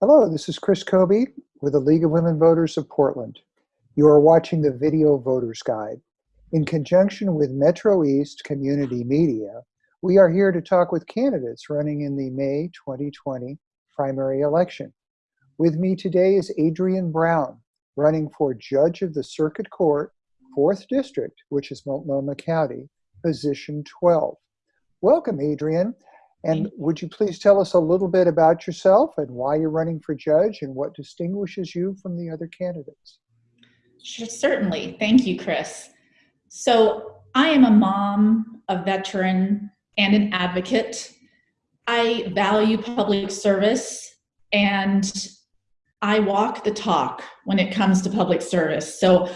Hello, this is Chris Kobe with the League of Women Voters of Portland. You are watching the Video Voters Guide. In conjunction with Metro East Community Media, we are here to talk with candidates running in the May 2020 primary election. With me today is Adrian Brown, running for Judge of the Circuit Court, 4th District, which is Multnomah County, position 12. Welcome, Adrian. And would you please tell us a little bit about yourself and why you're running for judge and what distinguishes you from the other candidates? Sure, certainly. Thank you, Chris. So I am a mom, a veteran, and an advocate. I value public service and I walk the talk when it comes to public service. So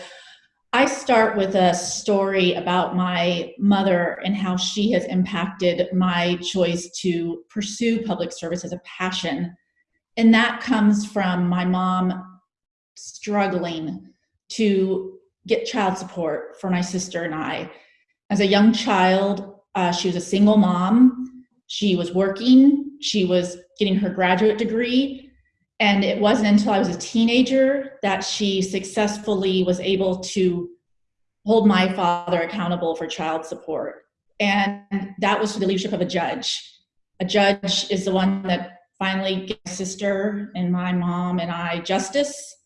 I start with a story about my mother and how she has impacted my choice to pursue public service as a passion. And that comes from my mom struggling to get child support for my sister and I. As a young child, uh, she was a single mom. She was working. She was getting her graduate degree and it wasn't until I was a teenager that she successfully was able to hold my father accountable for child support. And that was through the leadership of a judge. A judge is the one that finally gives my sister and my mom and I justice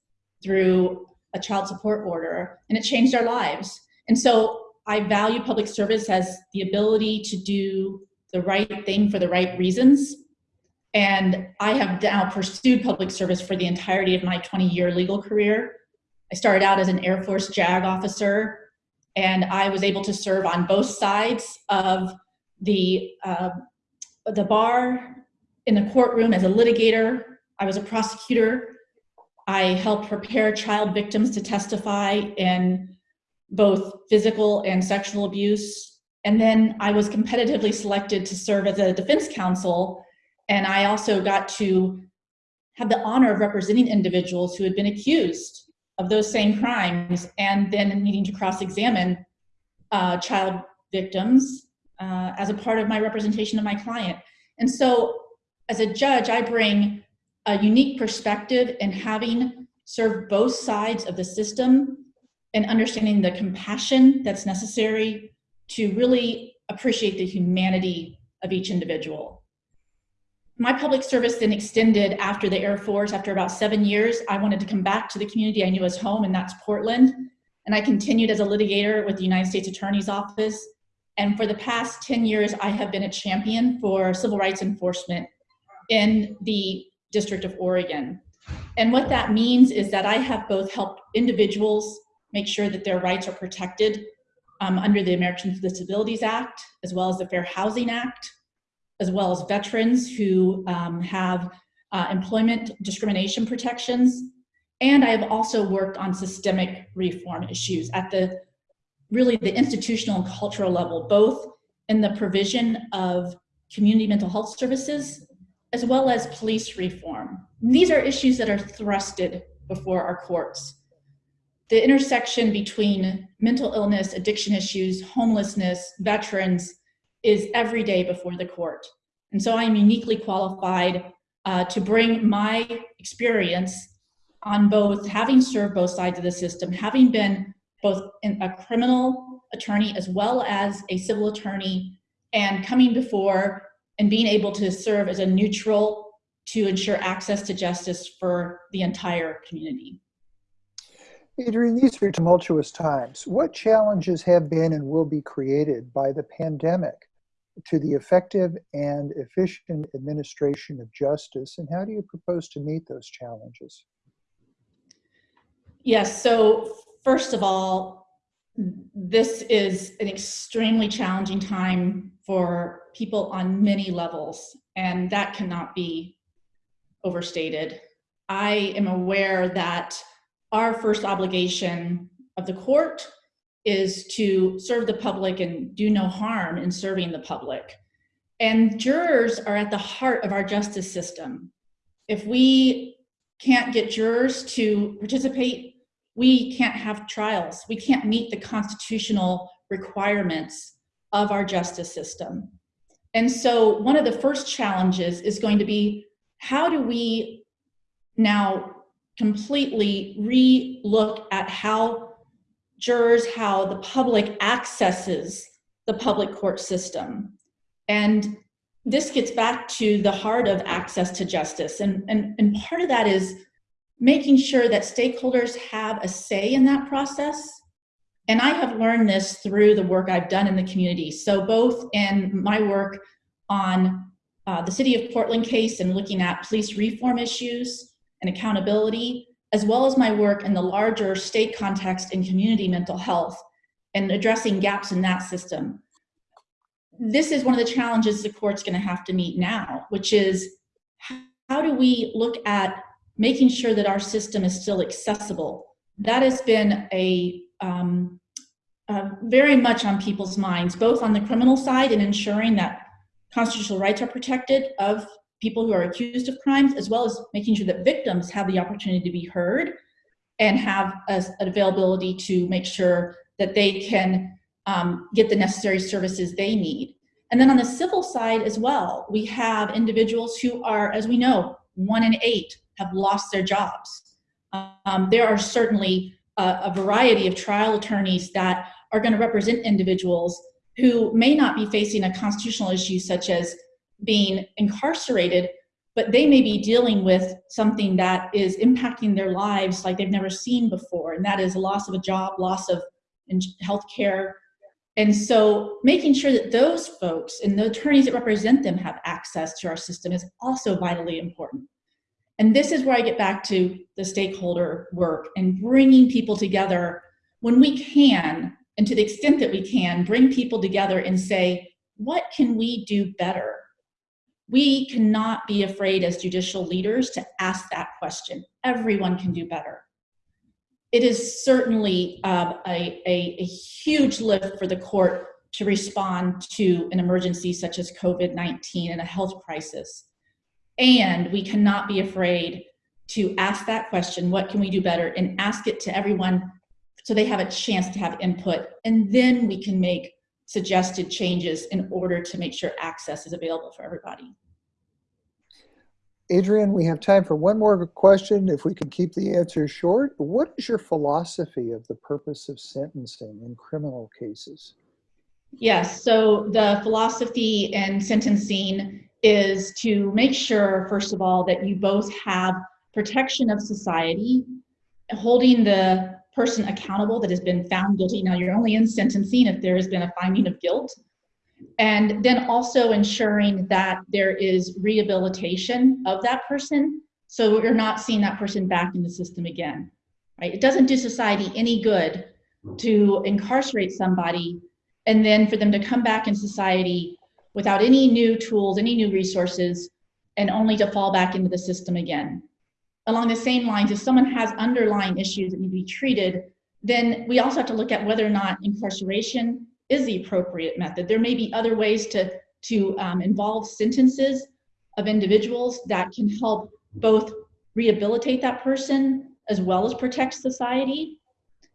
through a child support order, and it changed our lives. And so I value public service as the ability to do the right thing for the right reasons and I have now pursued public service for the entirety of my 20 year legal career. I started out as an Air Force JAG officer, and I was able to serve on both sides of the, uh, the bar, in the courtroom as a litigator. I was a prosecutor. I helped prepare child victims to testify in both physical and sexual abuse. And then I was competitively selected to serve as a defense counsel and I also got to have the honor of representing individuals who had been accused of those same crimes and then needing to cross-examine uh, child victims uh, as a part of my representation of my client. And so as a judge, I bring a unique perspective in having served both sides of the system and understanding the compassion that's necessary to really appreciate the humanity of each individual my public service then extended after the Air Force. After about seven years, I wanted to come back to the community I knew as home, and that's Portland. And I continued as a litigator with the United States Attorney's Office. And for the past 10 years, I have been a champion for civil rights enforcement in the District of Oregon. And what that means is that I have both helped individuals make sure that their rights are protected um, under the Americans with Disabilities Act, as well as the Fair Housing Act, as well as veterans who um, have uh, employment discrimination protections. And I have also worked on systemic reform issues at the really the institutional and cultural level, both in the provision of community mental health services, as well as police reform. And these are issues that are thrusted before our courts. The intersection between mental illness, addiction issues, homelessness, veterans, is every day before the court. And so I am uniquely qualified uh, to bring my experience on both having served both sides of the system, having been both a criminal attorney as well as a civil attorney, and coming before and being able to serve as a neutral to ensure access to justice for the entire community. Adrian, these are tumultuous times. What challenges have been and will be created by the pandemic to the effective and efficient administration of justice, and how do you propose to meet those challenges? Yes, so first of all, this is an extremely challenging time for people on many levels, and that cannot be overstated. I am aware that our first obligation of the court is to serve the public and do no harm in serving the public. And jurors are at the heart of our justice system. If we can't get jurors to participate, we can't have trials. We can't meet the constitutional requirements of our justice system. And so one of the first challenges is going to be, how do we now completely re-look at how jurors, how the public accesses the public court system. And this gets back to the heart of access to justice. And, and, and part of that is making sure that stakeholders have a say in that process. And I have learned this through the work I've done in the community. So both in my work on uh, the City of Portland case and looking at police reform issues and accountability, as well as my work in the larger state context in community mental health and addressing gaps in that system this is one of the challenges the court's going to have to meet now, which is how do we look at making sure that our system is still accessible? That has been a um, uh, very much on people's minds, both on the criminal side and ensuring that constitutional rights are protected of people who are accused of crimes, as well as making sure that victims have the opportunity to be heard and have a, an availability to make sure that they can um, get the necessary services they need. And then on the civil side as well, we have individuals who are, as we know, one in eight have lost their jobs. Um, there are certainly a, a variety of trial attorneys that are going to represent individuals who may not be facing a constitutional issue such as being incarcerated, but they may be dealing with something that is impacting their lives like they've never seen before, and that is loss of a job, loss of health care, and so making sure that those folks and the attorneys that represent them have access to our system is also vitally important. And this is where I get back to the stakeholder work and bringing people together when we can, and to the extent that we can, bring people together and say, what can we do better? We cannot be afraid as judicial leaders to ask that question. Everyone can do better it is certainly um, a, a, a, huge lift for the court to respond to an emergency such as COVID-19 and a health crisis. And we cannot be afraid to ask that question, what can we do better, and ask it to everyone so they have a chance to have input. And then we can make suggested changes in order to make sure access is available for everybody. Adrian, we have time for one more question, if we can keep the answer short. What is your philosophy of the purpose of sentencing in criminal cases? Yes, so the philosophy in sentencing is to make sure, first of all, that you both have protection of society, holding the person accountable that has been found guilty. Now, you're only in sentencing if there has been a finding of guilt and then also ensuring that there is rehabilitation of that person so we're not seeing that person back in the system again right? It doesn't do society any good to incarcerate somebody and then for them to come back in society without any new tools any new resources and only to fall back into the system again. Along the same lines if someone has underlying issues that need to be treated then we also have to look at whether or not incarceration is the appropriate method. There may be other ways to, to um, involve sentences of individuals that can help both rehabilitate that person as well as protect society.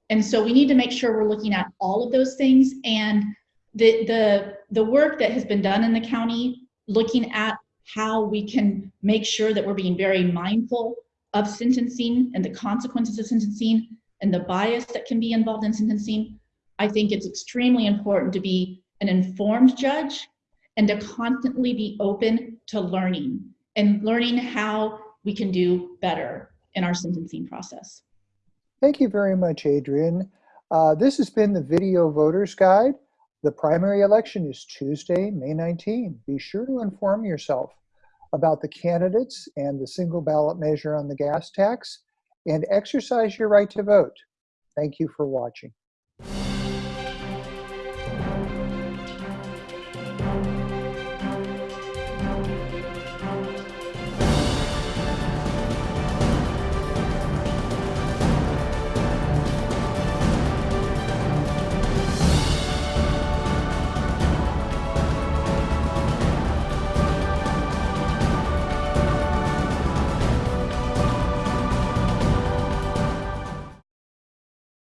And so we need to make sure we're looking at all of those things and the, the, the work that has been done in the county, looking at how we can make sure that we're being very mindful of sentencing and the consequences of sentencing and the bias that can be involved in sentencing I think it's extremely important to be an informed judge and to constantly be open to learning and learning how we can do better in our sentencing process. Thank you very much, Adrian. Uh, this has been the Video Voters Guide. The primary election is Tuesday, May 19. Be sure to inform yourself about the candidates and the single ballot measure on the gas tax and exercise your right to vote. Thank you for watching.